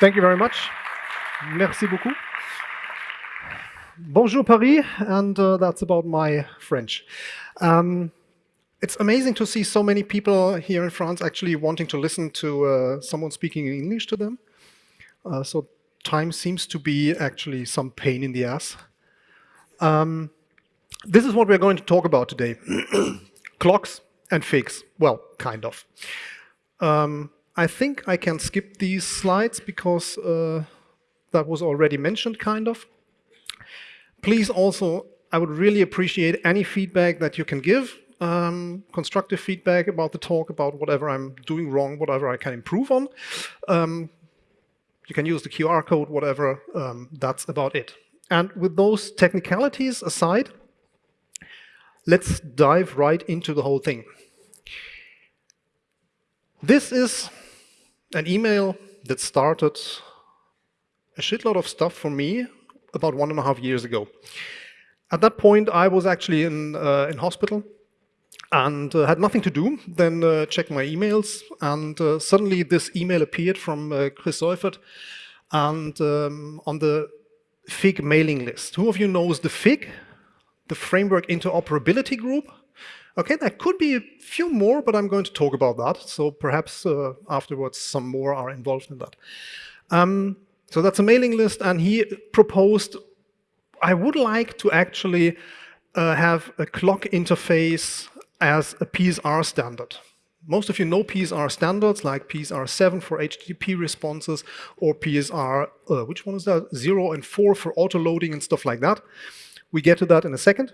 Thank you very much. Merci beaucoup. Bonjour Paris, and uh, that's about my French. Um, it's amazing to see so many people here in France actually wanting to listen to uh, someone speaking in English to them. Uh, so time seems to be actually some pain in the ass. Um, this is what we're going to talk about today. Clocks and figs. Well, kind of. Um, I think I can skip these slides because uh, that was already mentioned, kind of. Please also, I would really appreciate any feedback that you can give, um, constructive feedback about the talk, about whatever I'm doing wrong, whatever I can improve on. Um, you can use the QR code, whatever, um, that's about it. And with those technicalities aside, let's dive right into the whole thing. This is an email that started a shitload of stuff for me about one and a half years ago. At that point, I was actually in, uh, in hospital and uh, had nothing to do, then uh, checked my emails, and uh, suddenly this email appeared from uh, Chris Seufert and um, on the FIG mailing list. Who of you knows the FIG, the Framework Interoperability Group? Okay, there could be a few more, but I'm going to talk about that. So perhaps uh, afterwards some more are involved in that. Um, so that's a mailing list, and he proposed, I would like to actually uh, have a clock interface as a PSR standard. Most of you know PSR standards like PSR 7 for HTTP responses or PSR, uh, which one is that? 0 and 4 for auto-loading and stuff like that. We get to that in a second.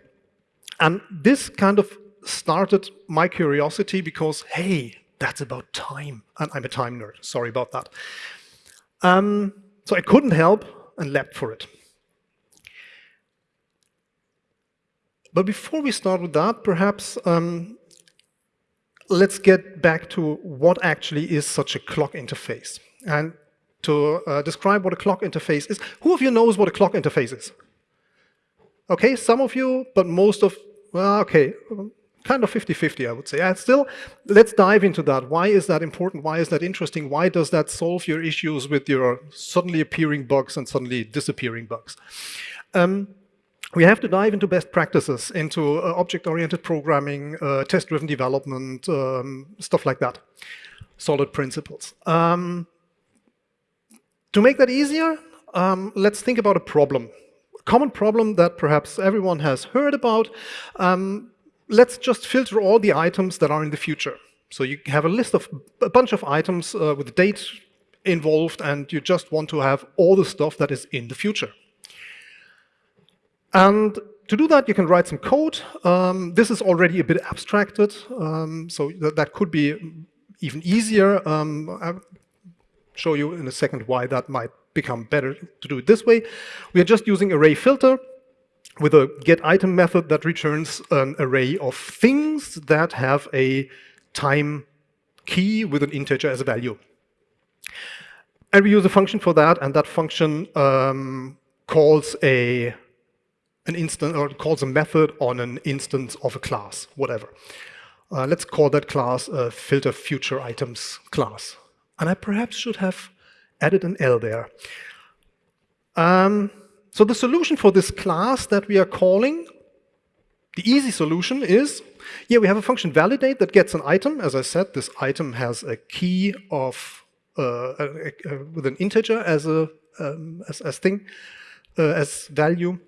And this kind of started my curiosity because, hey, that's about time. And I'm a time nerd, sorry about that. Um, so I couldn't help and leapt for it. But before we start with that, perhaps um, let's get back to what actually is such a clock interface. And to uh, describe what a clock interface is, who of you knows what a clock interface is? Okay, some of you, but most of, well, okay, kind of 50-50, I would say. And still, let's dive into that. Why is that important? Why is that interesting? Why does that solve your issues with your suddenly appearing bugs and suddenly disappearing bugs? Um, we have to dive into best practices, into uh, object-oriented programming, uh, test-driven development, um, stuff like that, solid principles. Um, to make that easier, um, let's think about a problem. A common problem that perhaps everyone has heard about, um, let's just filter all the items that are in the future. So you have a list of a bunch of items uh, with date involved, and you just want to have all the stuff that is in the future. And to do that, you can write some code. Um, this is already a bit abstracted, um, so that, that, could be even easier. Um, I'll show you in a second why that might become better to do it this way. We are just using array filter with a get item method that returns an array of things that have a time key with an integer as a value. And we use a function for that, and that function um, calls a an instance or calls a method on an instance of a class, whatever. Uh, let's call that class a filter future items class. And I perhaps should have added an L there. Um, so the solution for this class that we are calling, the easy solution is, yeah, we have a function validate that gets an item. As I said, this item has a key of uh, a, a, with an integer as a um, as, as thing uh, as value,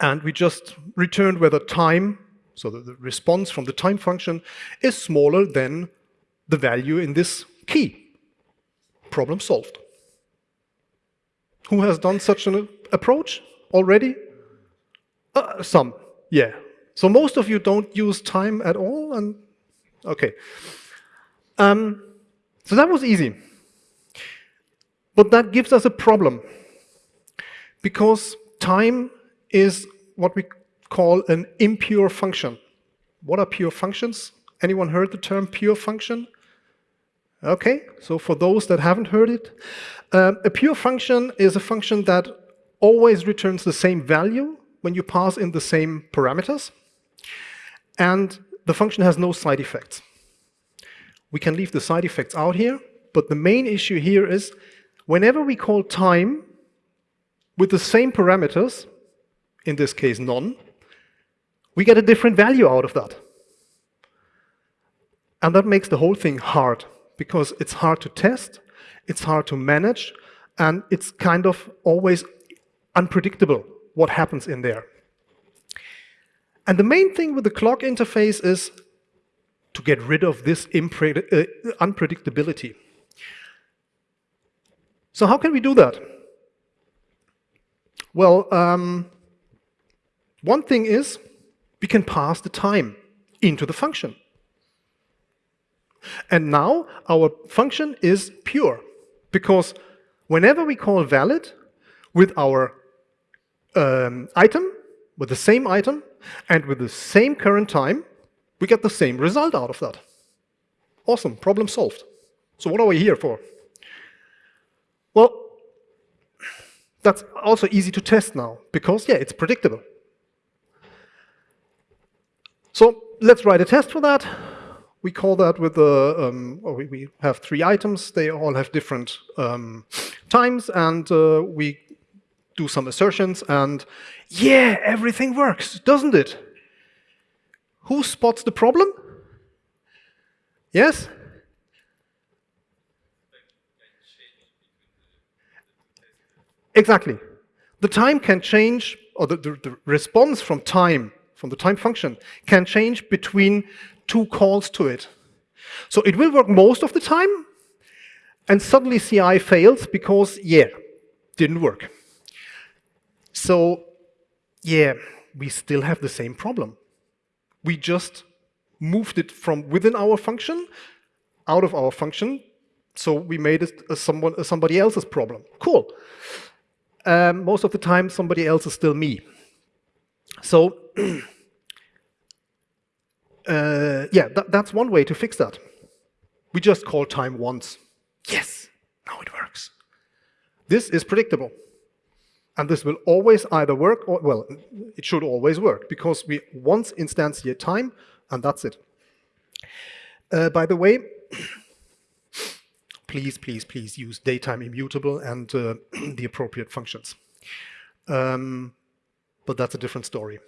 and we just returned whether time, so the, the response from the time function, is smaller than the value in this key. Problem solved. Who has done such an approach already? Uh, some, yeah. So most of you don't use time at all, and okay. Um, so that was easy. But that gives us a problem, because time is what we call an impure function. What are pure functions? Anyone heard the term pure function? Okay, so for those that haven't heard it, uh, a pure function is a function that always returns the same value when you pass in the same parameters, and the function has no side effects. We can leave the side effects out here, but the main issue here is Whenever we call time with the same parameters, in this case none, we get a different value out of that. And that makes the whole thing hard, because it's hard to test, it's hard to manage, and it's kind of always unpredictable what happens in there. And the main thing with the clock interface is to get rid of this uh, unpredictability. So how can we do that? Well, um, one thing is we can pass the time into the function. And now our function is pure, because whenever we call valid with our um, item, with the same item, and with the same current time, we get the same result out of that. Awesome, problem solved. So what are we here for? Well, that's also easy to test now, because, yeah, it's predictable. So let's write a test for that. We call that with the, um, we have three items. They all have different um, times, and uh, we do some assertions, and yeah, everything works, doesn't it? Who spots the problem? Yes? Exactly. The time can change, or the, the, the, response from time, from the time function, can change between two calls to it. So it will work most of the time, and suddenly CI fails because, yeah, didn't work. So, yeah, we still have the same problem. We just moved it from within our function, out of our function, so we made it a someone, a somebody else's problem. Cool. Um, most of the time, somebody else is still me. So, uh, yeah, that, that's one way to fix that. We just call time once. Yes, now it works. This is predictable. And this will always either work, or, well, it should always work, because we once instantiate time, and that's it. Uh, by the way, please, please, please use datetime immutable and uh, the appropriate functions. Um, but that's a different story.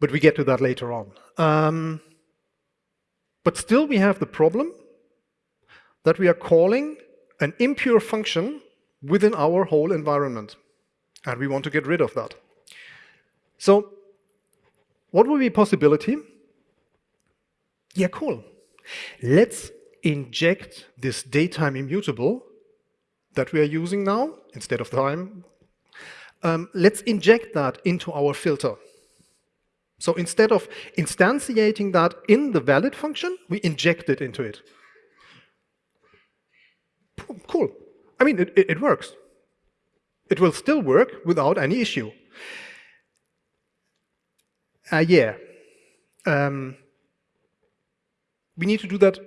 But we get to that later on. Um, but still we have the problem that we are calling an impure function within our whole environment. And we want to get rid of that. So what would be possibility? Yeah, cool. Let's inject this datetime immutable that we are using now instead of time. Um, let's inject that into our filter. So instead of instantiating that in the valid function, we inject it into it. Cool. I mean, it, it, works. It will still work without any issue. Uh, yeah. Um, we need to do that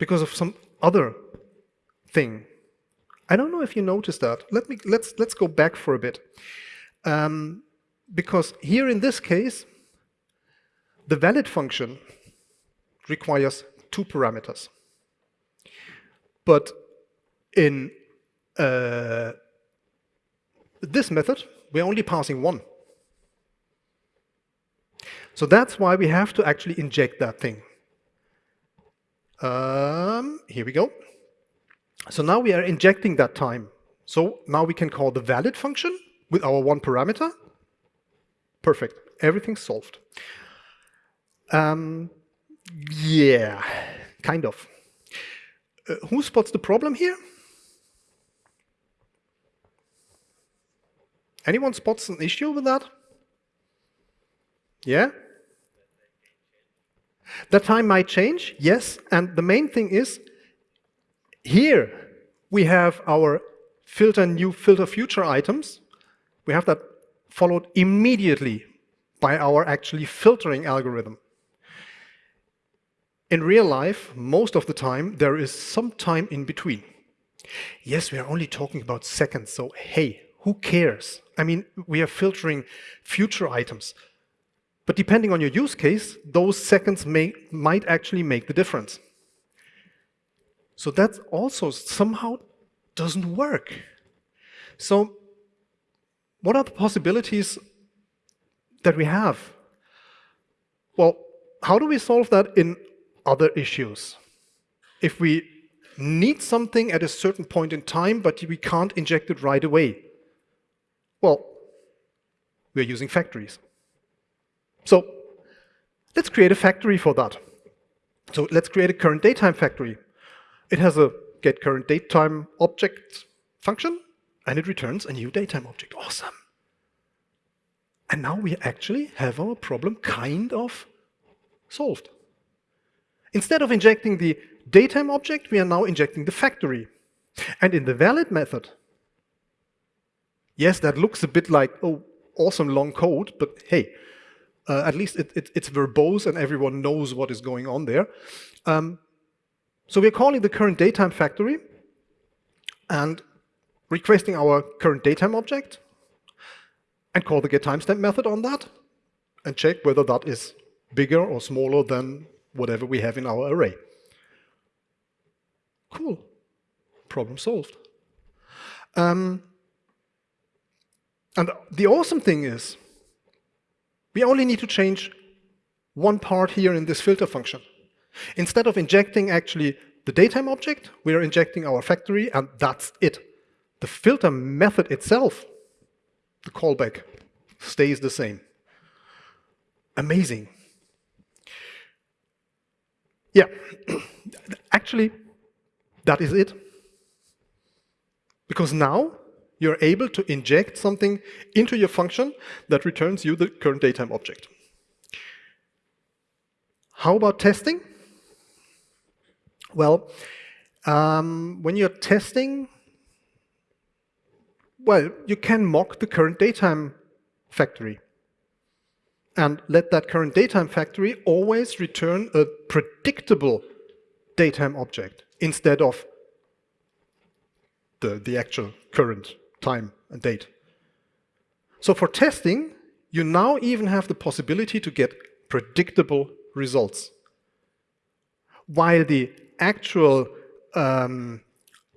because of some other thing. I don't know if you noticed that. Let me let's let's go back for a bit. Um, because here in this case, the valid function requires two parameters. But in uh, this method, we're only passing one. So that's why we have to actually inject that thing. Um, here we go. So now we are injecting that time. So now we can call the valid function with our one parameter. Perfect. Everything's solved. Um, yeah, kind of. Uh, who spots the problem here? Anyone spots an issue with that? Yeah? That time might change, yes, and the main thing is here we have our filter new filter future items. We have that followed immediately by our actually filtering algorithm. In real life, most of the time, there is some time in between. Yes, we are only talking about seconds, so hey, who cares? I mean, we are filtering future items. But depending on your use case, those seconds may, might actually make the difference. So that also somehow doesn't work. So what are the possibilities that we have? Well, how do we solve that in other issues? If we need something at a certain point in time, but we can't inject it right away, well, we're using factories. So let's create a factory for that. So let's create a current datetime factory. It has a get current datetime object function, and it returns a new datetime object. Awesome. And now we actually have our problem kind of solved. Instead of injecting the datetime object, we are now injecting the factory. And in the valid method, yes, that looks a bit like, oh, awesome long code, but hey, uh, at least it, it, it's verbose and everyone knows what is going on there. Um, so we're calling the current datetime factory and requesting our current datetime object and call the get timestamp method on that and check whether that is bigger or smaller than whatever we have in our array. Cool. Problem solved. Um, and the awesome thing is, we only need to change one part here in this filter function. Instead of injecting actually the datetime object, we are injecting our factory, and that's it. The filter method itself, the callback, stays the same. Amazing. Yeah, actually, that is it. Because now you're able to inject something into your function that returns you the current datetime object. How about testing? Well, um, when you're testing, well, you can mock the current datetime factory and let that current datetime factory always return a predictable datetime object instead of the, the actual current time and date. So for testing, you now even have the possibility to get predictable results. While the actual um,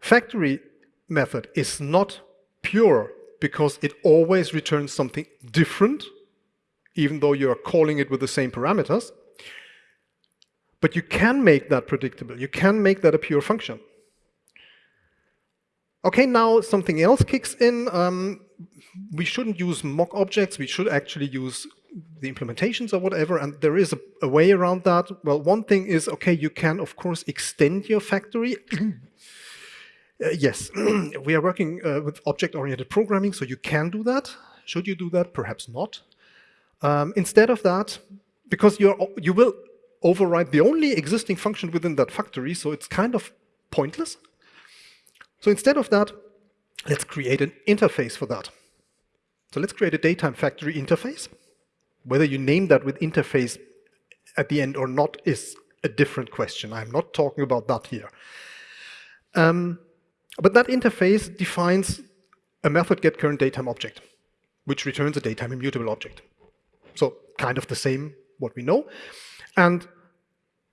factory method is not pure because it always returns something different, even though you're calling it with the same parameters. But you can make that predictable. You can make that a pure function. Okay, now something else kicks in. Um, we shouldn't use mock objects. We should actually use the implementations or whatever, and there is a, a, way around that. Well, one thing is, okay, you can, of course, extend your factory. uh, yes, we are working uh, with object-oriented programming, so you can do that. Should you do that? Perhaps not. Um, instead of that, because you're, you will override the only existing function within that factory, so it's kind of pointless. So instead of that, let's create an interface for that. So let's create a datetime factory interface. Whether you name that with interface at the end or not is a different question. I'm not talking about that here. Um, but that interface defines a method get current object, which returns a datetime immutable object. So kind of the same what we know. And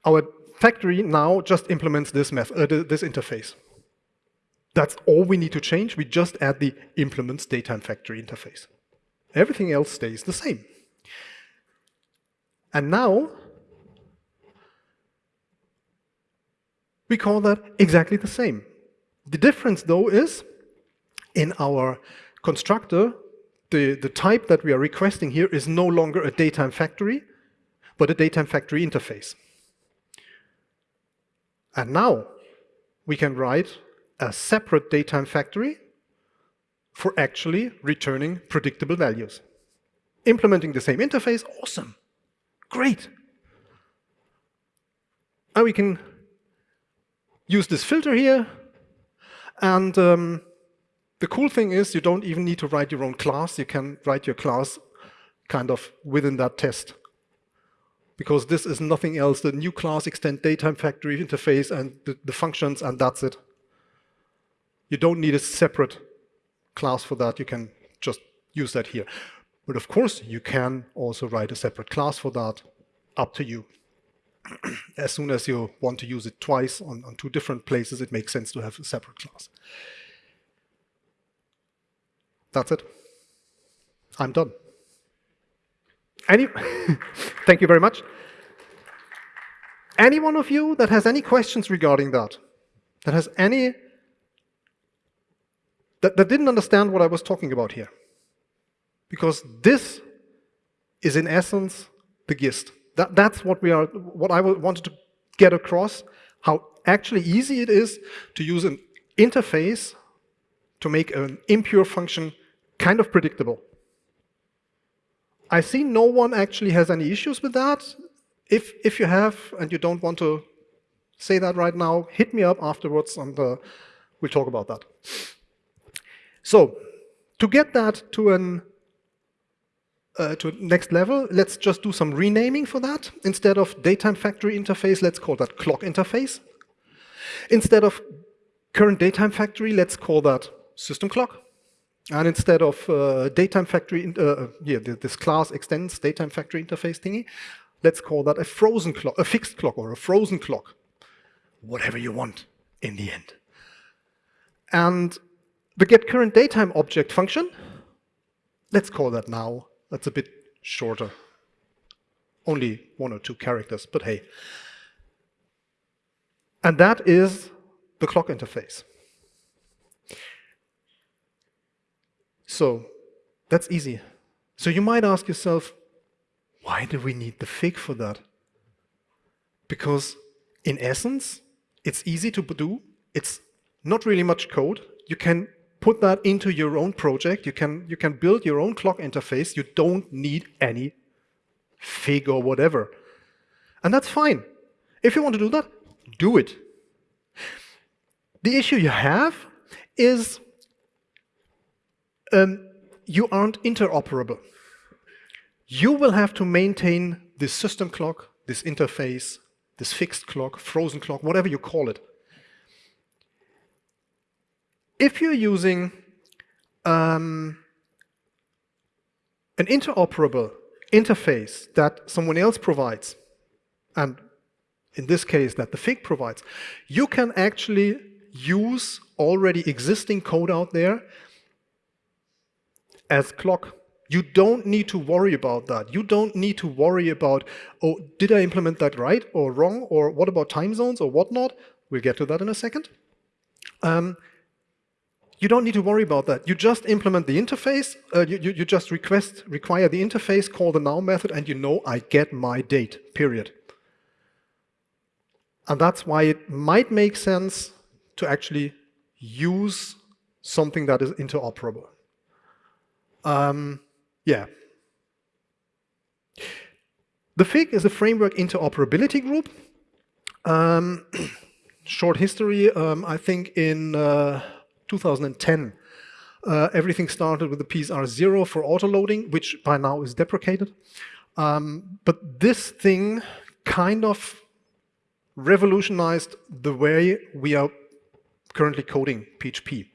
our factory now just implements this, method, uh, this interface. That's all we need to change. We just add the implements datetime factory interface. Everything else stays the same. And now, we call that exactly the same. The difference, though, is in our constructor, the, the type that we are requesting here is no longer a datetime factory, but a datetime factory interface. And now we can write a separate datetime factory for actually returning predictable values. Implementing the same interface, awesome, great. And we can use this filter here, and um, the cool thing is you don't even need to write your own class. You can write your class kind of within that test. Because this is nothing else, the new class extend datetime factory interface and the, the functions, and that's it. You don't need a separate class for that. You can just use that here. But of course, you can also write a separate class for that, up to you. as soon as you want to use it twice on, on two different places, it makes sense to have a separate class. That's it. I'm done. Any, thank you very much. Any one of you that has any questions regarding that, that has any, that, that didn't understand what I was talking about here? Because this is in essence the gist. That, that's what we are, what I wanted to get across, how actually easy it is to use an interface to make an impure function kind of predictable. I see no one actually has any issues with that. If, if you have and you don't want to say that right now, hit me up afterwards and uh, we'll talk about that. So to get that to an uh, to next level, let's just do some renaming for that. Instead of datetime factory interface, let's call that clock interface. Instead of current datetime factory, let's call that system clock. And instead of uh, datetime factory, uh yeah, this class extends datetime factory interface thingy, let's call that a frozen clock, a fixed clock or a frozen clock. Whatever you want in the end. And the get current datetime object function, let's call that now. That's a bit shorter. Only one or two characters, but hey. And that is the clock interface. So that's easy. So you might ask yourself, why do we need the fig for that? Because in essence, it's easy to do. It's not really much code. You can put that into your own project. You can, you can build your own clock interface. You don't need any fig or whatever. And that's fine. If you want to do that, do it. The issue you have is um, you aren't interoperable. You will have to maintain this system clock, this interface, this fixed clock, frozen clock, whatever you call it. If you're using um, an interoperable interface that someone else provides, and in this case that the FIG provides, you can actually use already existing code out there as clock. You don't need to worry about that. You don't need to worry about, oh, did I implement that right or wrong? Or what about time zones or whatnot? We'll get to that in a second. Um, you don't need to worry about that. You just implement the interface. Uh, you, you, you just request, require the interface, call the now method, and you know I get my date, period. And that's why it might make sense to actually use something that is interoperable. Um, yeah. The FIG is a framework interoperability group. Um, short history, um, I think in uh, 2010, uh, everything started with the PSR0 for autoloading, which by now is deprecated. Um, but this thing kind of revolutionized the way we are currently coding PHP.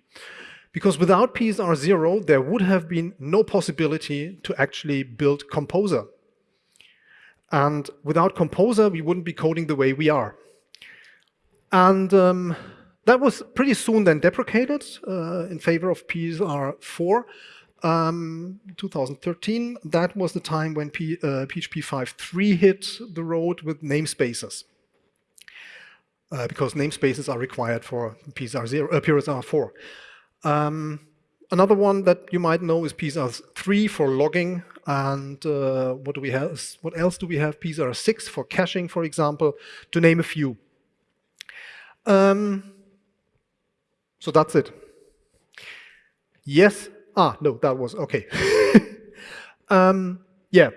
Because without PSR0, there would have been no possibility to actually build Composer. And without Composer, we wouldn't be coding the way we are. And um, that was pretty soon then deprecated uh, in favor of PSR4. Um, 2013, that was the time when P, uh, PHP 5.3 hit the road with namespaces. Uh, because namespaces are required for PSR0, uh, PSR4. Um, another one that you might know is PSR3 for logging. And uh, what do we have? What else do we have? PSR6 for caching, for example, to name a few. Um, so that's it. Yes. Ah, no, that was OK. um, yeah.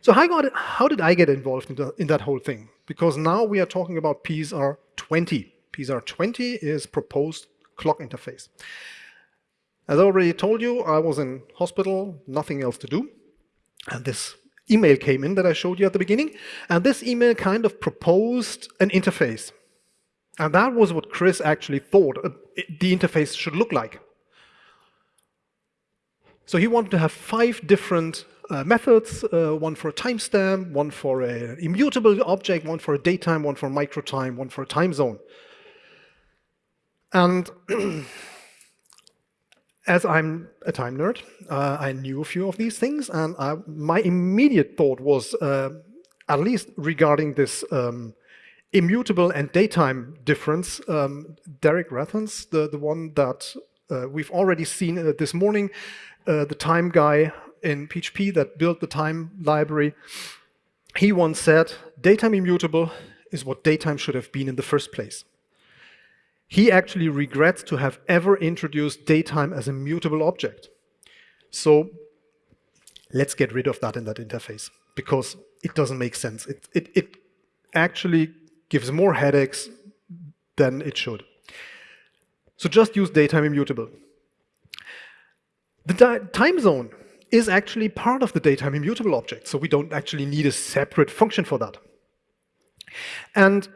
So how, got how did I get involved in, the, in that whole thing? Because now we are talking about PSR20. PSR20 is proposed clock interface. As I already told you, I was in hospital, nothing else to do. And this email came in that I showed you at the beginning. And this email kind of proposed an interface. And that was what Chris actually thought the interface should look like. So he wanted to have five different uh, methods, uh, one for a timestamp, one for an immutable object, one for a datetime, one for microtime, one for a time zone. And as I'm a time nerd, uh, I knew a few of these things, and I, my immediate thought was, uh, at least regarding this um, immutable and datetime difference, um, Derick Rethans, the, the one that uh, we've already seen uh, this morning, uh, the time guy in PHP that built the time library, he once said, datetime immutable is what datetime should have been in the first place. He actually regrets to have ever introduced datetime as a mutable object. So let's get rid of that in that interface because it doesn't make sense. It, it, it actually gives more headaches than it should. So just use datetime immutable. The time zone is actually part of the datetime immutable object, so we don't actually need a separate function for that. And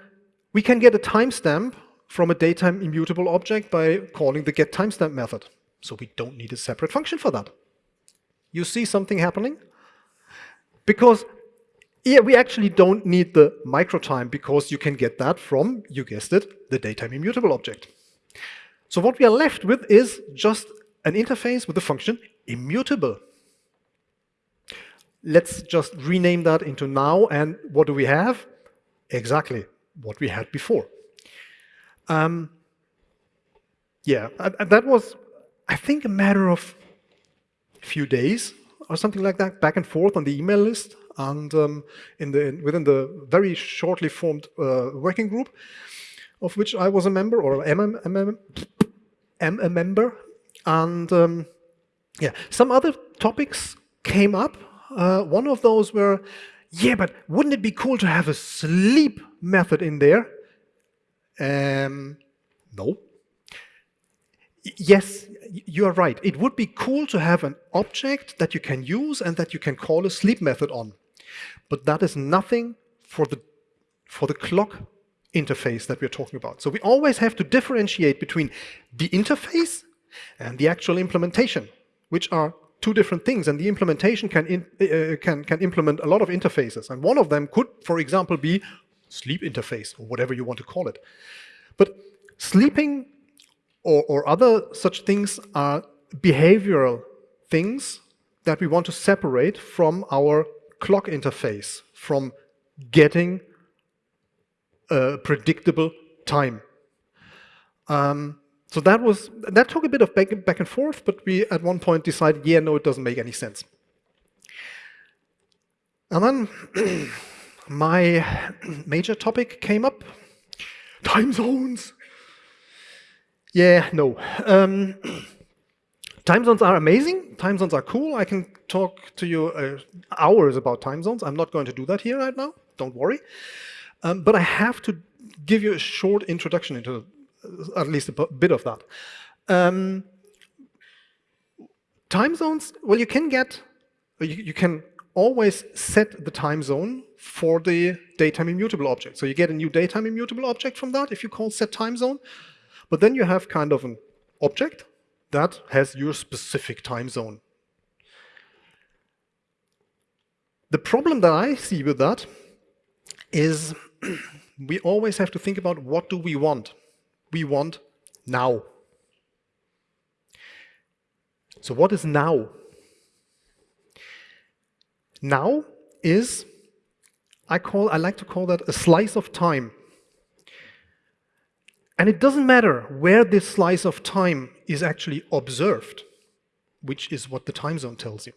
we can get a timestamp from a datetime immutable object by calling the getTimestamp method. So we don't need a separate function for that. You see something happening? Because yeah, we actually don't need the microtime because you can get that from, you guessed it, the datetime immutable object. So what we are left with is just an interface with the function immutable. Let's just rename that into now, and what do we have? Exactly what we had before. Um, yeah, that was, I think, a matter of a few days or something like that, back and forth on the email list and um, in the within the very shortly formed uh, working group, of which I was a member or am a, am a, am a member. And um, yeah, some other topics came up. Uh, one of those were, yeah, but wouldn't it be cool to have a sleep method in there? Um, no. Yes, you are right. It would be cool to have an object that you can use and that you can call a sleep method on. But that is nothing for the, for the clock interface that we're talking about. So we always have to differentiate between the interface and the actual implementation, which are two different things. And the implementation can, in, uh, can, can implement a lot of interfaces. And one of them could, for example, be sleep interface, or whatever you want to call it. But sleeping or, or other such things are behavioral things that we want to separate from our clock interface, from getting a predictable time. Um, so that was that took a bit of back, back and forth, but we at one point decided, yeah, no, it doesn't make any sense. And then my major topic came up, time zones. Yeah, no. Um, time zones are amazing. Time zones are cool. I can talk to you uh, hours about time zones. I'm not going to do that here right now. Don't worry. Um, but I have to give you a short introduction into uh, at least a bit of that. Um, time zones, well, you can get, you, you can always set the time zone for the datetime immutable object. So you get a new datetime immutable object from that if you call set time zone. But then you have kind of an object that has your specific time zone. The problem that I see with that is we always have to think about what do we want. We want now. So what is now? Now is, I call, I like to call that a slice of time. And it doesn't matter where this slice of time is actually observed, which is what the time zone tells you.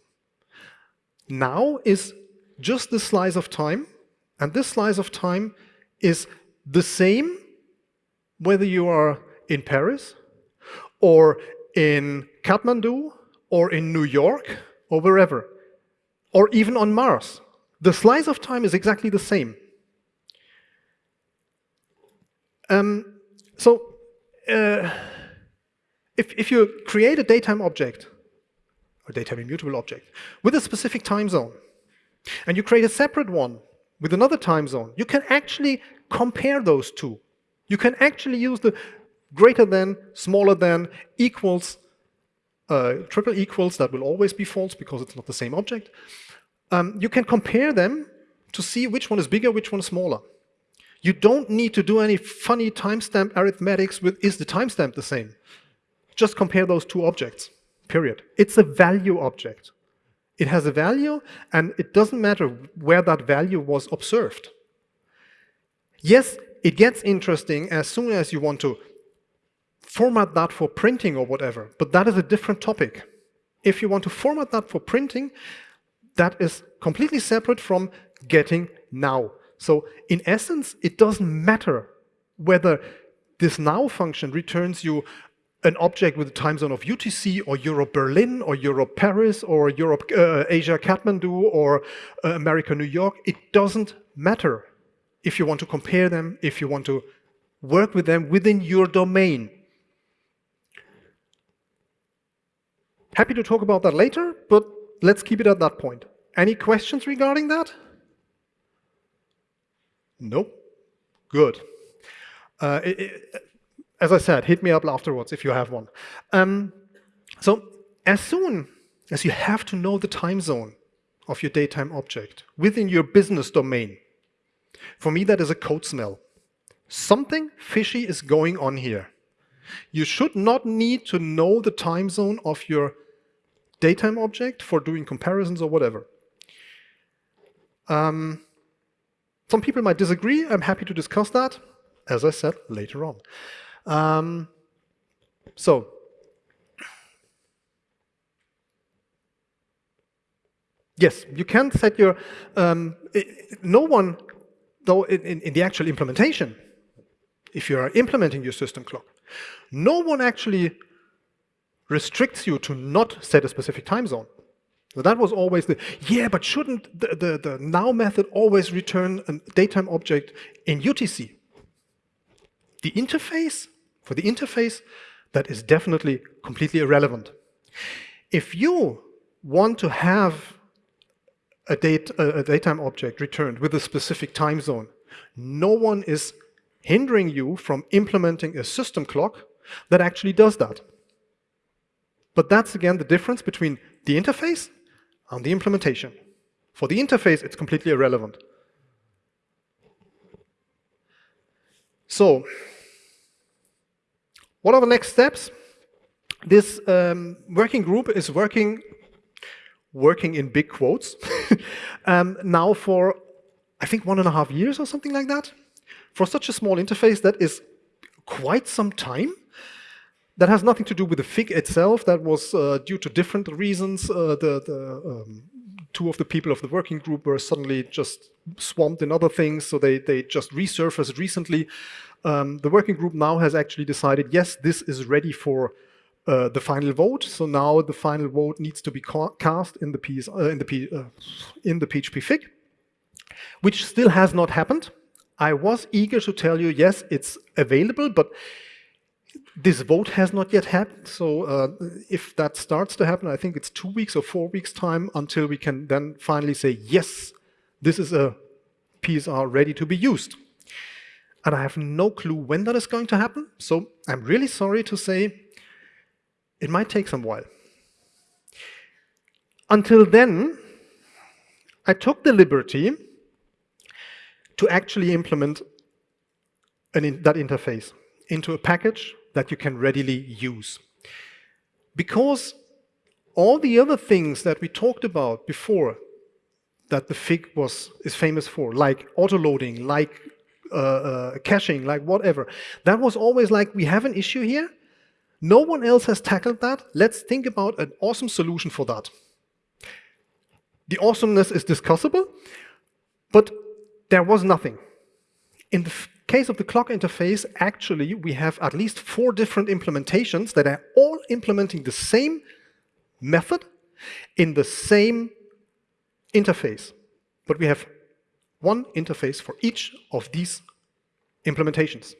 Now is just the slice of time, and this slice of time is the same whether you are in Paris, or in Kathmandu, or in New York, or wherever or even on Mars. The slice of time is exactly the same. Um, so uh, if, if you create a datetime object, or datetime immutable object, with a specific time zone, and you create a separate one with another time zone, you can actually compare those two. You can actually use the greater than, smaller than, equals uh, triple equals, that will always be false because it's not the same object. Um, you can compare them to see which one is bigger, which one is smaller. You don't need to do any funny timestamp arithmetics with is the timestamp the same. Just compare those two objects. period. It's a value object. It has a value, and it doesn't matter where that value was observed. Yes, it gets interesting as soon as you want to format that for printing or whatever, but that is a different topic. If you want to format that for printing, that is completely separate from getting now. So in essence, it doesn't matter whether this now function returns you an object with a time zone of UTC or Europe Berlin or Europe Paris or Europe uh, Asia Kathmandu or uh, America New York. It doesn't matter if you want to compare them, if you want to work with them within your domain. Happy to talk about that later, but let's keep it at that point. Any questions regarding that? Nope. Good. Uh, it, it, as I said, hit me up afterwards if you have one. Um, so as soon as you have to know the time zone of your datetime object within your business domain, for me that is a code smell. Something fishy is going on here. You should not need to know the time zone of your datetime object for doing comparisons or whatever. Um, some people might disagree. I'm happy to discuss that, as I said, later on. Um, so, yes, you can set your, um, it, no one, though in, in the actual implementation, if you are implementing your system clock, no one actually restricts you to not set a specific time zone. So that was always the, yeah, but shouldn't the, the, the now method always return a datetime object in UTC? The interface, for the interface, that is definitely completely irrelevant. If you want to have a, date, a, datetime object returned with a specific time zone, no one is hindering you from implementing a system clock that actually does that. But that's again the difference between the interface and the implementation. For the interface, it's completely irrelevant. So, what are the next steps? This um, working group is working, working in big quotes, um, now for, I think, one and a half years or something like that. For such a small interface, that is quite some time. That has nothing to do with the fig itself. That was uh, due to different reasons. Uh, the, the um, two of the people of the working group were suddenly just swamped in other things, so they, they just resurfaced recently. Um, the working group now has actually decided, yes, this is ready for uh, the final vote. So now the final vote needs to be cast in the, PS, uh, in, the P, uh, in the PHP Fig, which still has not happened. I was eager to tell you, yes, it's available, but this vote has not yet happened, so uh, if that starts to happen, I think it's two weeks or four weeks time until we can then finally say, yes, this is a PSR ready to be used. And I have no clue when that is going to happen, so I'm really sorry to say it might take some while. Until then, I took the liberty to actually implement in that interface into a package that you can readily use. Because all the other things that we talked about before that the fig was is famous for, like autoloading, like uh, uh, caching, like whatever, that was always like, we have an issue here, no one else has tackled that, let's think about an awesome solution for that. The awesomeness is discussable, but there was nothing. In the case of the clock interface, actually, we have at least four different implementations that are all implementing the same method in the same interface. But we have one interface for each of these implementations.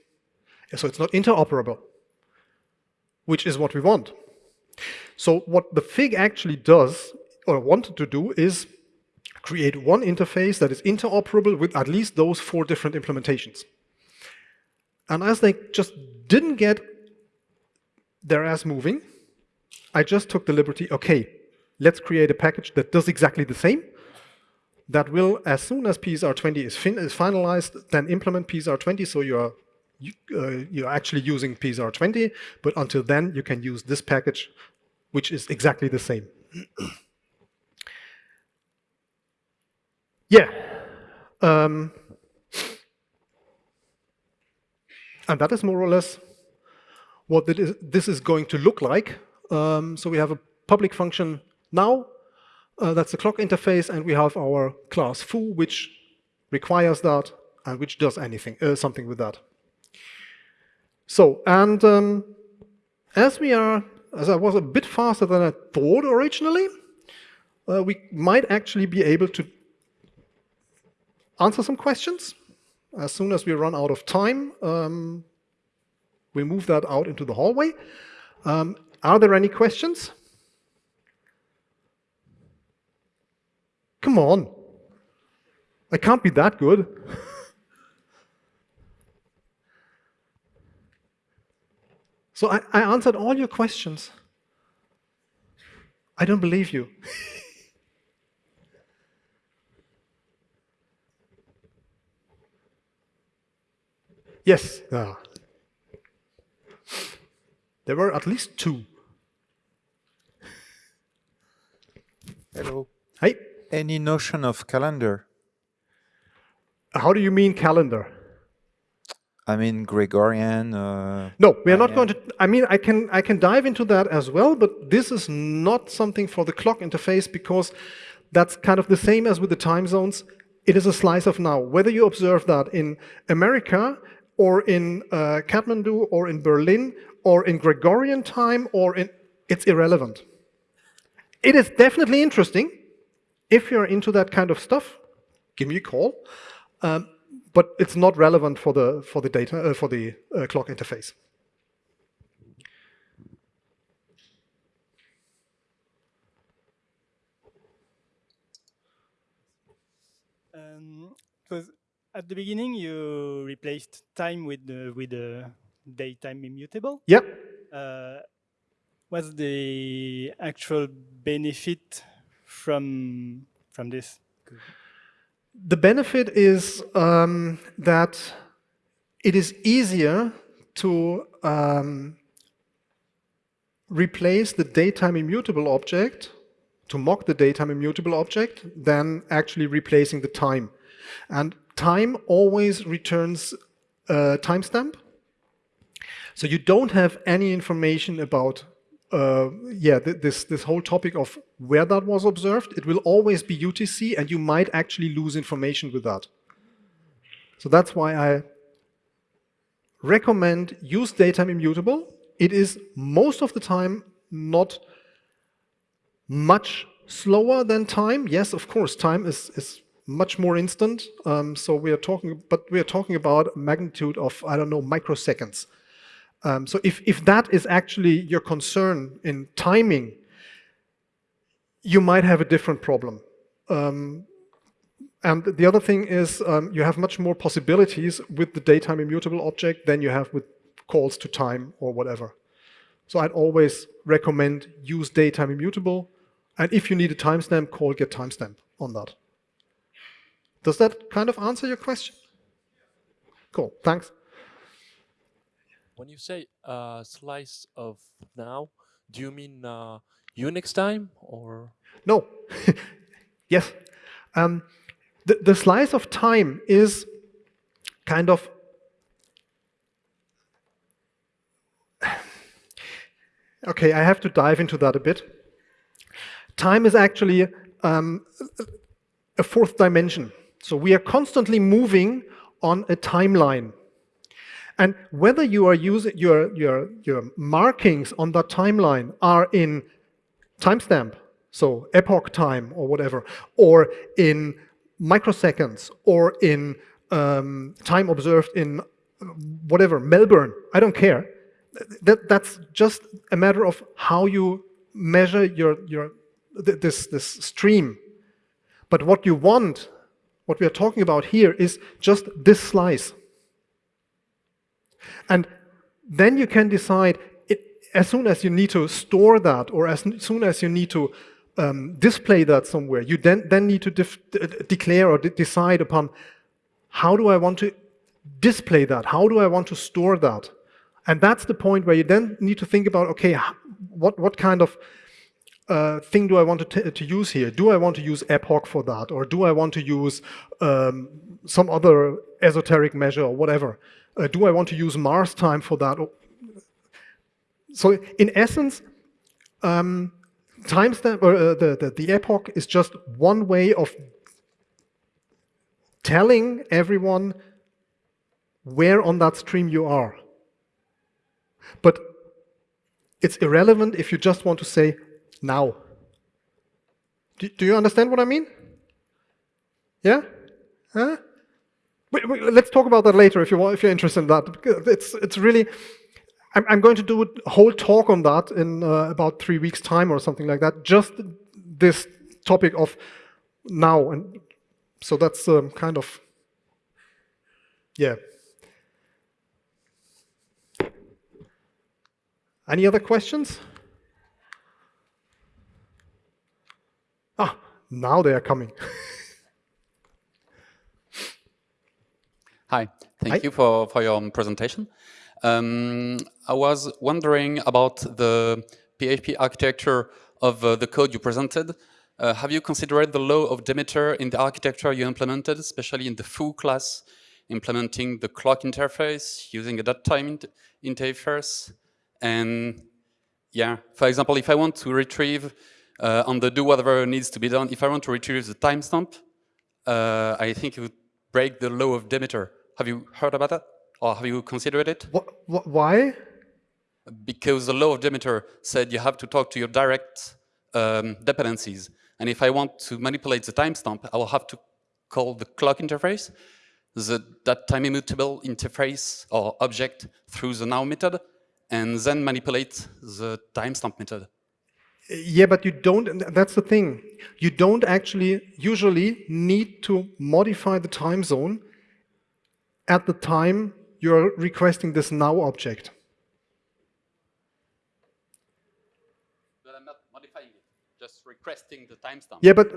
So it's not interoperable, which is what we want. So what the FIG actually does, or wanted to do, is create one interface that is interoperable with at least those four different implementations. And as they just didn't get their ass moving, I just took the liberty, okay, let's create a package that does exactly the same, that will, as soon as PSR20 is, is finalized, then implement PSR20 so you're, you, uh, you're actually using PSR20, but until then you can use this package which is exactly the same. yeah. Um, and that is more or less what this is going to look like. Um, so we have a public function now, uh, that's the clock interface, and we have our class foo, which requires that and which does anything, uh, something with that. So, and um, as we are, as I was a bit faster than I thought originally, uh, we might actually be able to answer some questions. As soon as we run out of time, um, we move that out into the hallway. Um, are there any questions? Come on. I can't be that good. so I, I answered all your questions. I don't believe you. yes. Ah. There were at least two. Hello. Hey. Any notion of calendar? How do you mean calendar? I mean Gregorian. Uh, no, we are not going to. I mean, I can I can dive into that as well, but this is not something for the clock interface because that's kind of the same as with the time zones. It is a slice of now. Whether you observe that in America or in uh, Kathmandu or in Berlin or in Gregorian time or in, it's irrelevant. It is definitely interesting. If you're into that kind of stuff, give me a call. Um, but it's not relevant for the for the data uh, for the uh, clock interface. Um, at the beginning you replaced time with the with the datetime immutable. Yep. Uh, what's the actual benefit from from this? The benefit is um, that it is easier to um, replace the datetime immutable object, to mock the datetime immutable object, than actually replacing the time. And time always returns a timestamp. So you don't have any information about uh, yeah, th this, this whole topic of where that was observed, it will always be UTC and you might actually lose information with that. So that's why I recommend use datetime immutable. It is most of the time not much slower than time. Yes, of course, time is, is much more instant. Um, so we are talking, but we are talking about a magnitude of, I don't know, microseconds. Um, so if, if that is actually your concern in timing, you might have a different problem. Um, and the other thing is um, you have much more possibilities with the datetime immutable object than you have with calls to time or whatever. So I'd always recommend use datetime immutable. And if you need a timestamp, call get timestamp on that. Does that kind of answer your question? Cool, thanks. When you say uh, slice of now, do you mean uh, Unix time or? No. yes. Um, the, the slice of time is kind of Okay, I have to dive into that a bit. Time is actually um, a fourth dimension. So we are constantly moving on a timeline. And whether you are using your, your, your markings on that timeline are in timestamp, so epoch time or whatever, or in microseconds, or in um, time observed in whatever, Melbourne, I don't care. That, that's just a matter of how you measure your, your, this, this stream. But what you want, what we are talking about here is just this slice. And then you can decide, it, as soon as you need to store that, or as soon as you need to um, display that somewhere, you then, then need to declare or de decide upon how do I want to display that? How do I want to store that? And that's the point where you then need to think about, okay, what, what kind of uh, thing do I want to, to use here? Do I want to use epoch for that? Or do I want to use um, some other esoteric measure or whatever? Uh, do I want to use Mars time for that? So in essence, um, timestamp or uh, the, the, the epoch is just one way of telling everyone where on that stream you are. But it's irrelevant if you just want to say now. Do, do you understand what I mean? Yeah? Huh? Wait, wait, let's talk about that later if you want, if you're interested in that. It's it's really. I'm, I'm going to do a whole talk on that in uh, about three weeks' time or something like that. Just this topic of now, and so that's um, kind of yeah. Any other questions? Ah, now they are coming. Hi, thank Hi. you for, for your presentation. Um, I was wondering about the PHP architecture of uh, the code you presented. Uh, have you considered the law of Demeter in the architecture you implemented, especially in the foo class, implementing the clock interface, using a dot time int interface? And yeah, for example, if I want to retrieve uh, on the do whatever needs to be done, if I want to retrieve the timestamp, uh, I think it would break the law of Demeter. Have you heard about that? Or have you considered it? Wh- wh- why? Because the law of Demeter said you have to talk to your direct um, dependencies. And if I want to manipulate the timestamp, I will have to call the clock interface, the, datetime immutable interface or object through the now method, and then manipulate the timestamp method. Yeah, but you don't, that's the thing. You don't actually usually need to modify the time zone at the time you're requesting this now object. But I'm not modifying it, just requesting the timestamp. Yeah, but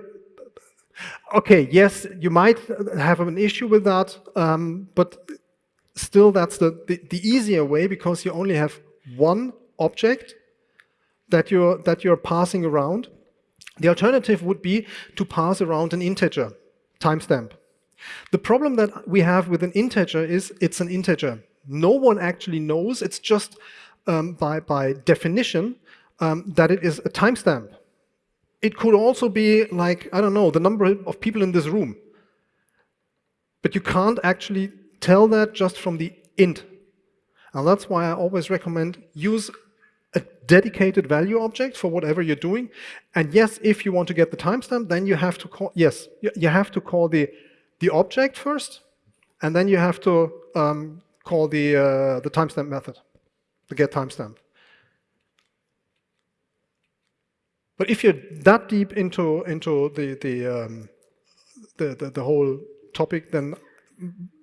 okay, yes, you might have an issue with that, um, but still that's the, the, the easier way because you only have one object that you're, that you're passing around. The alternative would be to pass around an integer timestamp. The problem that we have with an integer is it's an integer. No one actually knows, it's just um, by, by definition um, that it is a timestamp. It could also be like, I don't know, the number of people in this room. But you can't actually tell that just from the int. And that's why I always recommend use dedicated value object for whatever you're doing. And yes, if you want to get the timestamp, then you have to call, yes, you- have to call the, the object first, and then you have to um, call the, uh, the timestamp method, the get timestamp. But if you're that deep into into the the, um, the the the whole topic, then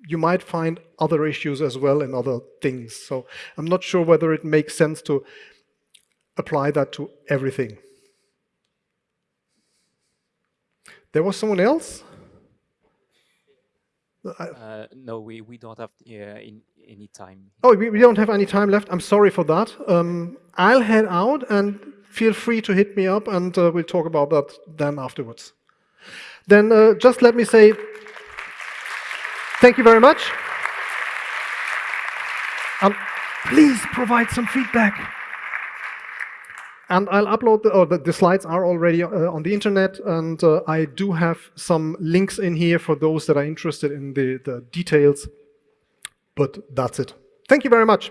you might find other issues as well in other things. So I'm not sure whether it makes sense to apply that to everything. There was someone else. Uh, no, we, we don't have uh, in, any time. Oh, we, we don't have any time left. I'm sorry for that. Um, I'll head out and feel free to hit me up and uh, we'll talk about that then afterwards. Then uh, just let me say thank you very much. And please provide some feedback. And I'll upload, the, oh, the, the slides are already uh, on the internet, and uh, I do have some links in here for those that are interested in the, the details. But that's it. Thank you very much.